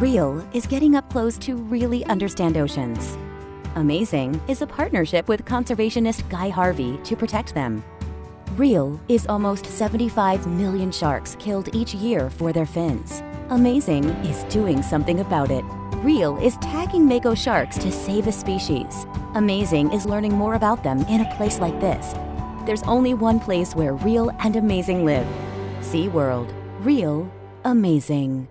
Real is getting up close to really understand oceans. Amazing is a partnership with conservationist Guy Harvey to protect them. Real is almost 75 million sharks killed each year for their fins. Amazing is doing something about it. Real is tagging Mako sharks to save a species. Amazing is learning more about them in a place like this. There's only one place where real and amazing live. SeaWorld. Real. Amazing.